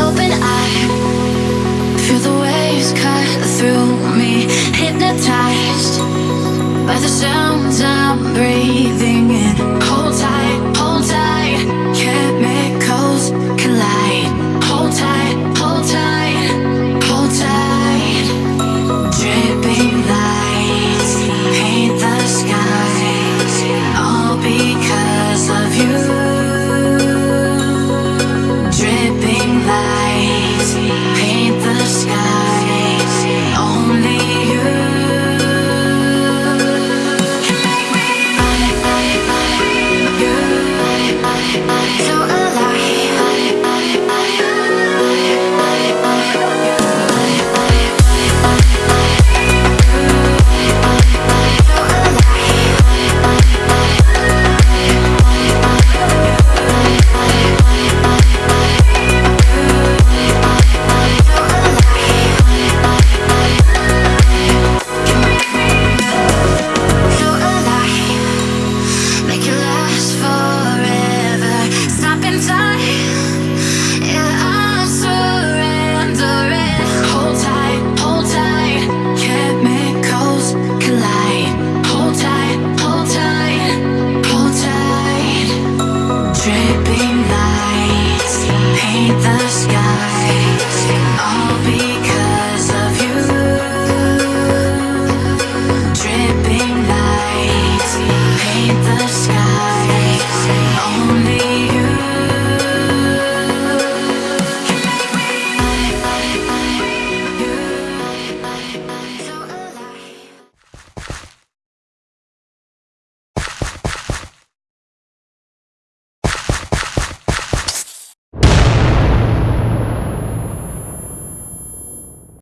open eye. Feel the waves cut through me Hypnotized by the sounds I'm breathing in.